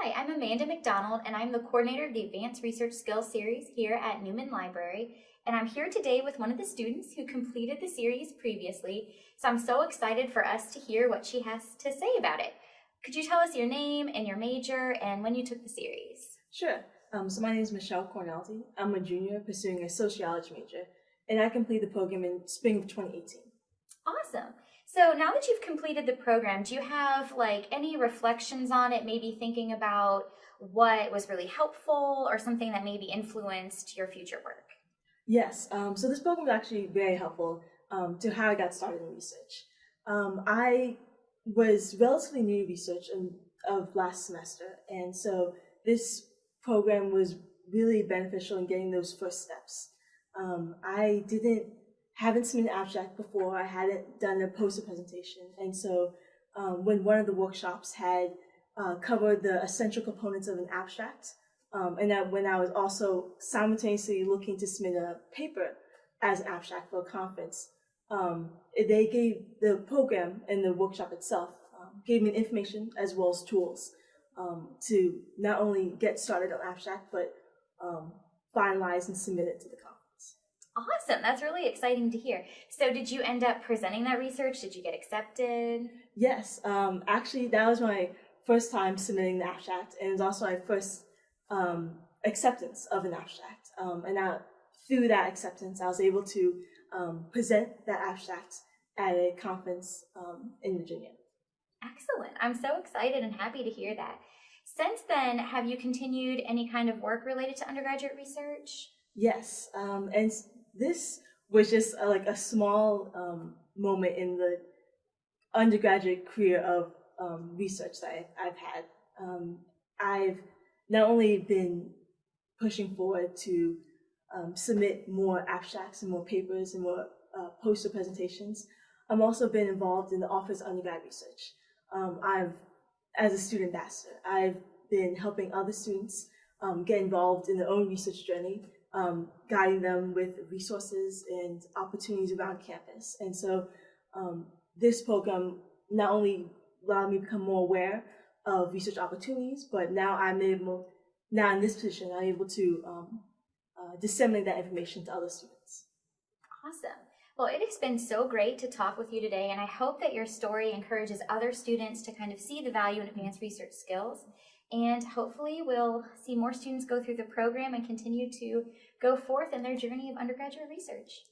Hi, I'm Amanda McDonald, and I'm the coordinator of the Advanced Research Skills Series here at Newman Library. And I'm here today with one of the students who completed the series previously, so I'm so excited for us to hear what she has to say about it. Could you tell us your name and your major and when you took the series? Sure. Um, so my name is Michelle Cornelty. I'm a junior pursuing a sociology major, and I completed the program in spring of 2018. Awesome. So now that you've completed the program, do you have like any reflections on it, maybe thinking about what was really helpful or something that maybe influenced your future work? Yes, um, so this program was actually very helpful um, to how I got started in research. Um, I was relatively new to research in, of last semester, and so this program was really beneficial in getting those first steps. Um, I didn't haven't an abstract before. I hadn't done a poster presentation. And so um, when one of the workshops had uh, covered the essential components of an abstract, um, and that when I was also simultaneously looking to submit a paper as an abstract for a conference, um, they gave the program and the workshop itself um, gave me information as well as tools um, to not only get started on abstract, but um, finalize and submit it to the conference. Awesome. That's really exciting to hear. So did you end up presenting that research? Did you get accepted? Yes. Um, actually, that was my first time submitting the abstract, and it was also my first um, acceptance of an abstract. Um, and now, through that acceptance, I was able to um, present that abstract at a conference um, in Virginia. Excellent. I'm so excited and happy to hear that. Since then, have you continued any kind of work related to undergraduate research? Yes, um, and this was just a, like a small um, moment in the undergraduate career of um, research that I, have had. Um, I've not only been pushing forward to um, submit more abstracts and more papers and more uh, poster presentations, I've also been involved in the Office of Undergrad Research. Um, I've, as a student ambassador, I've been helping other students um, get involved in their own research journey um, guiding them with resources and opportunities around campus. And so um, this program not only allowed me to become more aware of research opportunities, but now I'm able, now in this position, I'm able to um, uh, disseminate that information to other students. Awesome. Well, it has been so great to talk with you today, and I hope that your story encourages other students to kind of see the value in advanced research skills and hopefully we'll see more students go through the program and continue to go forth in their journey of undergraduate research.